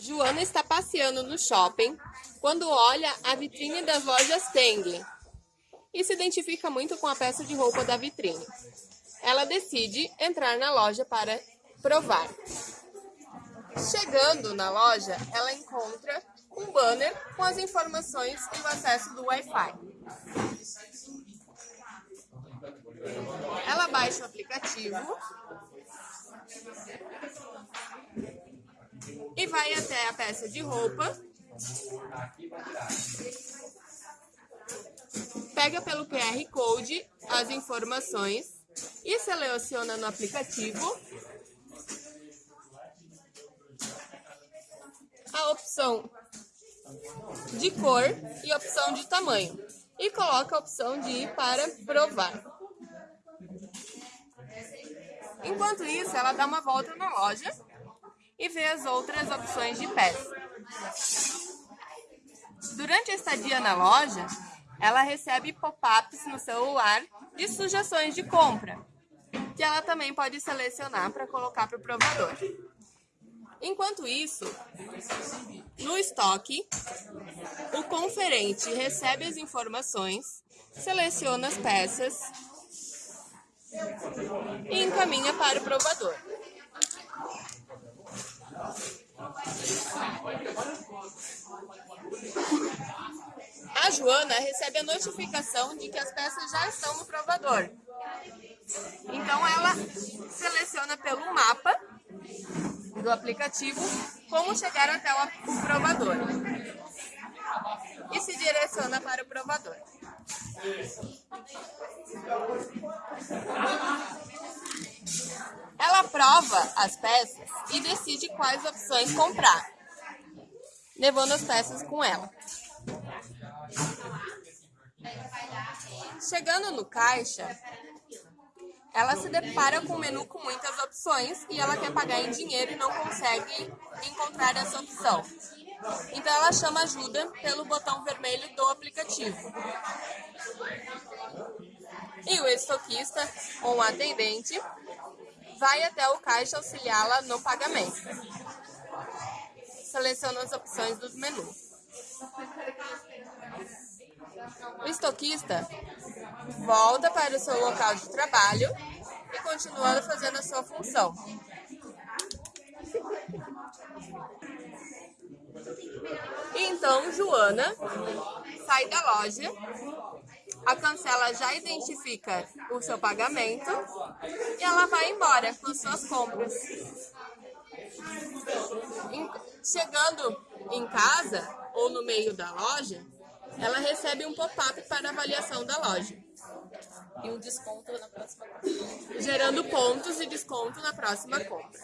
Joana está passeando no shopping quando olha a vitrine das lojas Teng e se identifica muito com a peça de roupa da vitrine. Ela decide entrar na loja para provar. Chegando na loja, ela encontra um banner com as informações e o acesso do Wi-Fi. Ela baixa o aplicativo e vai até a peça de roupa. Pega pelo QR Code as informações e seleciona no aplicativo a opção de cor e opção de tamanho e coloca a opção de ir para provar. Enquanto isso, ela dá uma volta na loja e ver as outras opções de peça. Durante a estadia na loja, ela recebe pop-ups no celular de sugestões de compra, que ela também pode selecionar para colocar para o provador. Enquanto isso, no estoque, o conferente recebe as informações, seleciona as peças e encaminha para o provador. Joana recebe a notificação de que as peças já estão no provador. Então ela seleciona pelo mapa do aplicativo como chegar até o provador e se direciona para o provador. Ela prova as peças e decide quais opções comprar, levando as peças com ela. Chegando no caixa, ela se depara com um menu com muitas opções e ela quer pagar em dinheiro e não consegue encontrar essa opção. Então ela chama ajuda pelo botão vermelho do aplicativo. E o estoquista ou um atendente vai até o caixa auxiliá-la no pagamento. Seleciona as opções do menu. O estoquista volta para o seu local de trabalho e continua fazendo a sua função. Então Joana sai da loja, a cancela já identifica o seu pagamento e ela vai embora com suas compras. Chegando em casa ou no meio da loja, ela recebe um pop-up para avaliação da loja. E um desconto na próxima compra. Gerando pontos e desconto na próxima compra.